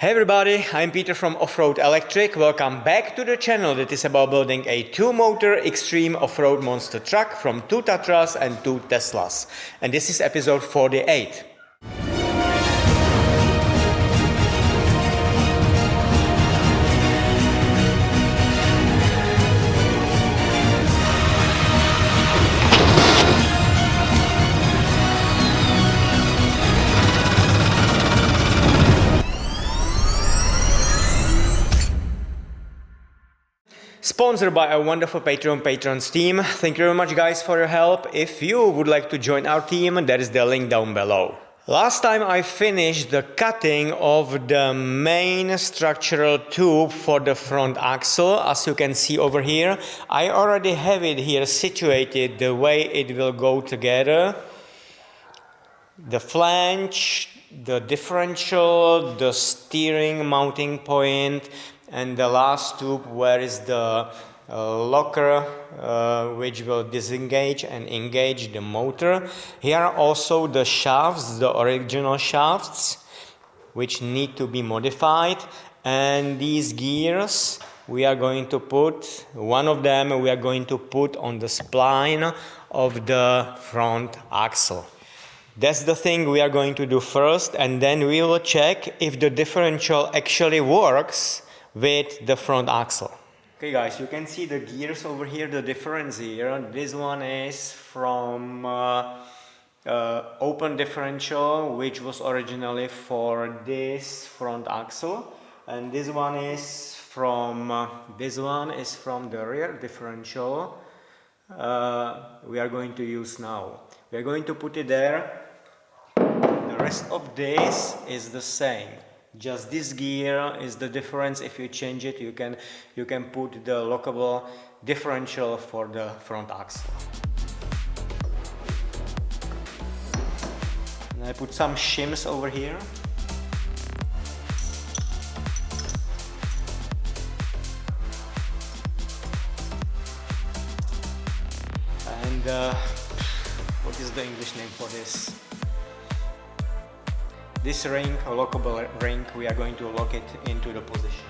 Hey everybody, I'm Peter from Offroad Electric. Welcome back to the channel that is about building a two-motor extreme off-road monster truck from two Tatras and two Teslas. And this is episode 48. Sponsored by our wonderful Patreon patrons team. Thank you very much guys for your help. If you would like to join our team, there is the link down below. Last time I finished the cutting of the main structural tube for the front axle, as you can see over here. I already have it here situated the way it will go together. The flange, the differential, the steering mounting point, and the last tube where is the uh, locker uh, which will disengage and engage the motor. Here are also the shafts, the original shafts which need to be modified and these gears we are going to put, one of them we are going to put on the spline of the front axle. That's the thing we are going to do first and then we will check if the differential actually works with the front axle. Okay guys, you can see the gears over here, the difference here. This one is from uh, uh, open differential, which was originally for this front axle. And this one is from, uh, this one is from the rear differential uh, we are going to use now. We are going to put it there. The rest of this is the same just this gear is the difference. If you change it you can you can put the lockable differential for the front axle. And I put some shims over here. And uh, what is the English name for this this ring, a lockable ring, we are going to lock it into the position.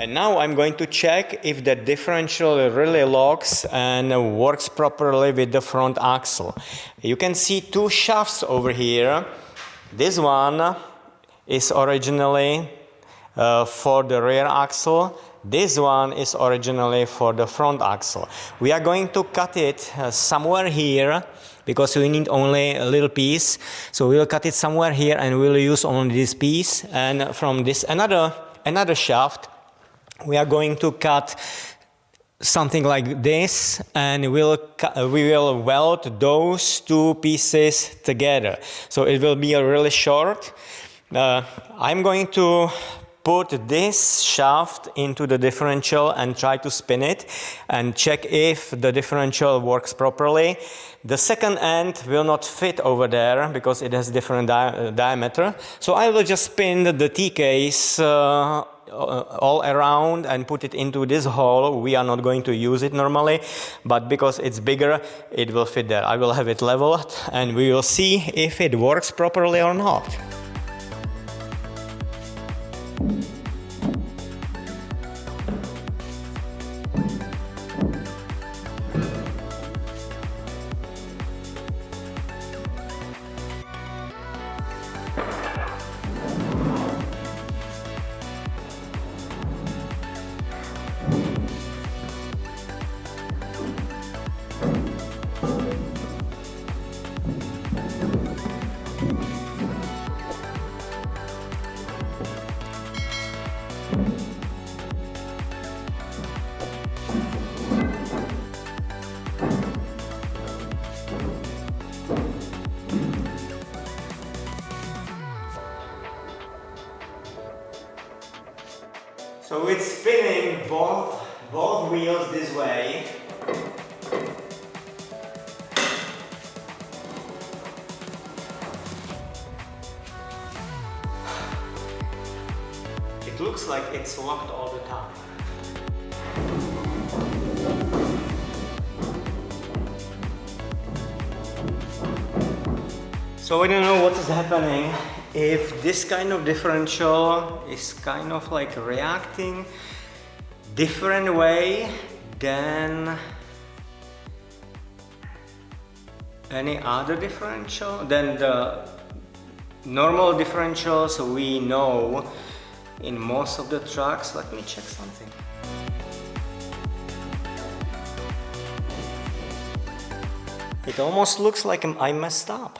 And now I'm going to check if the differential really locks and works properly with the front axle. You can see two shafts over here this one is originally uh, for the rear axle. This one is originally for the front axle. We are going to cut it uh, somewhere here because we need only a little piece. So we'll cut it somewhere here and we'll use only this piece. And from this another, another shaft, we are going to cut something like this and we'll, we will weld those two pieces together. So it will be a really short. Uh, I'm going to put this shaft into the differential and try to spin it and check if the differential works properly. The second end will not fit over there because it has different di uh, diameter. So I will just spin the T-case uh, Uh, all around and put it into this hole. We are not going to use it normally, but because it's bigger, it will fit there. I will have it leveled and we will see if it works properly or not. Both, both wheels this way. It looks like it's locked all the time. So I don't know what is happening if this kind of differential is kind of like reacting different way than any other differential than the normal differentials we know in most of the trucks. Let me check something. It almost looks like I messed up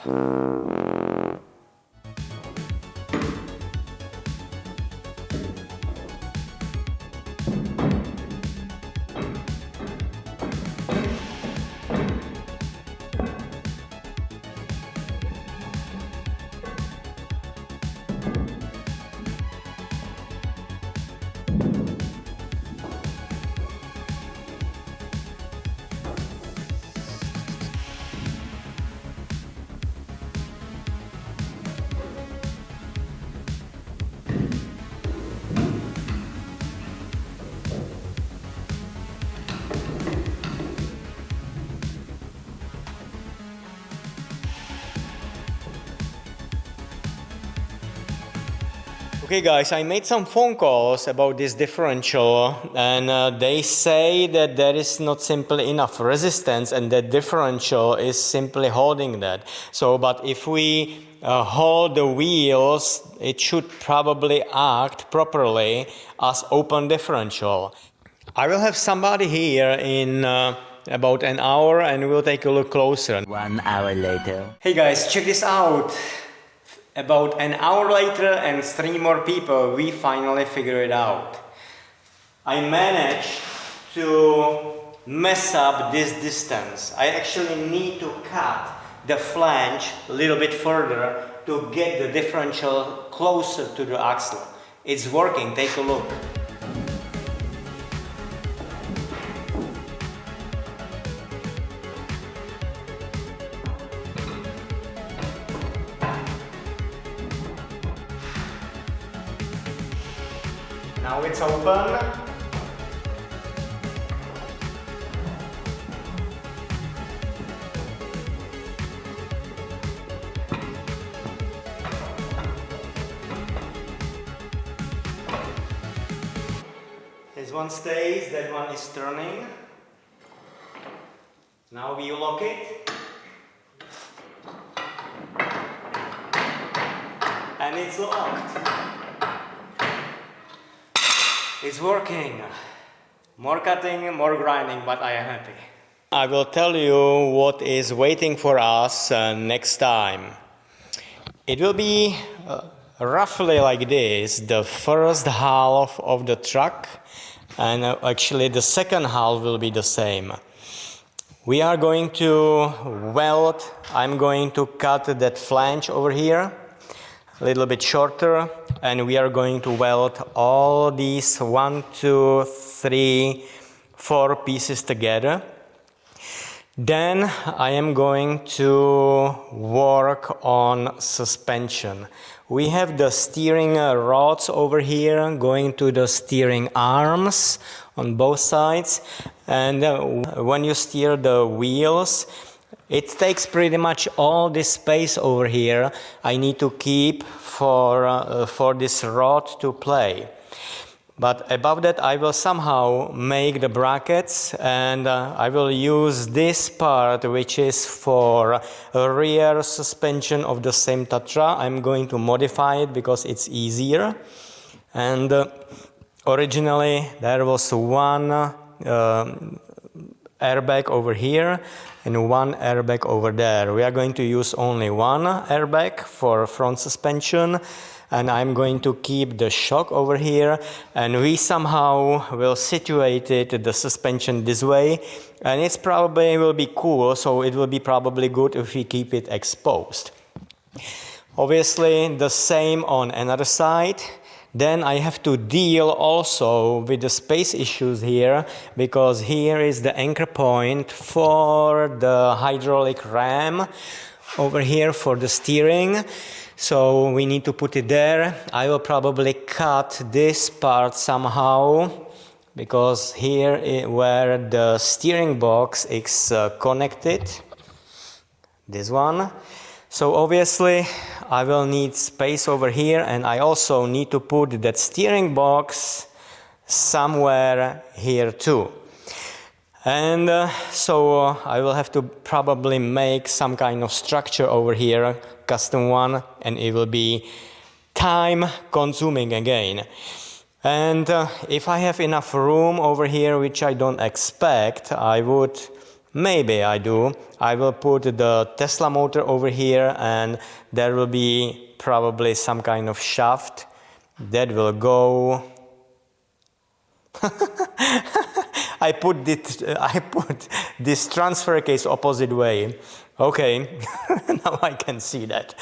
Okay guys, I made some phone calls about this differential and uh, they say that there is not simply enough resistance and that differential is simply holding that. So, but if we uh, hold the wheels, it should probably act properly as open differential. I will have somebody here in uh, about an hour and we'll take a look closer. One hour later. Hey guys, check this out. About an hour later and three more people, we finally figured it out. I managed to mess up this distance. I actually need to cut the flange a little bit further to get the differential closer to the axle. It's working, take a look. Now it's open. This one stays, that one is turning. Now we lock it. And it's locked. It's working. More cutting, more grinding, but I am happy. I will tell you what is waiting for us uh, next time. It will be uh, roughly like this the first half of the truck, and uh, actually, the second half will be the same. We are going to weld, I'm going to cut that flange over here a little bit shorter and we are going to weld all these one, two, three, four pieces together. Then I am going to work on suspension. We have the steering rods over here going to the steering arms on both sides and uh, when you steer the wheels it takes pretty much all this space over here I need to keep for, uh, for this rod to play. But above that I will somehow make the brackets and uh, I will use this part which is for rear suspension of the same Tatra. I'm going to modify it because it's easier. And uh, originally there was one uh, airbag over here and one airbag over there. We are going to use only one airbag for front suspension and I'm going to keep the shock over here and we somehow will situate it the suspension this way and it's probably will be cool so it will be probably good if we keep it exposed. Obviously the same on another side then I have to deal also with the space issues here because here is the anchor point for the hydraulic ram over here for the steering. So we need to put it there. I will probably cut this part somehow because here where the steering box is uh, connected, this one, so obviously I will need space over here and I also need to put that steering box somewhere here too. And uh, so uh, I will have to probably make some kind of structure over here, custom one, and it will be time consuming again. And uh, if I have enough room over here, which I don't expect, I would Maybe I do. I will put the Tesla motor over here and there will be probably some kind of shaft that will go I put this I put this transfer case opposite way. Okay, now I can see that.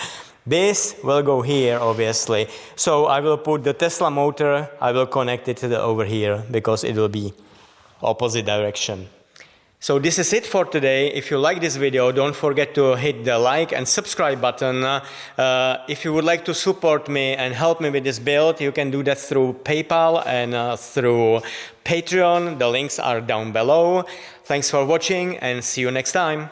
This will go here obviously. So I will put the Tesla motor, I will connect it to the over here because it will be opposite direction. So this is it for today. If you like this video, don't forget to hit the like and subscribe button. Uh, if you would like to support me and help me with this build, you can do that through PayPal and uh, through Patreon. The links are down below. Thanks for watching and see you next time.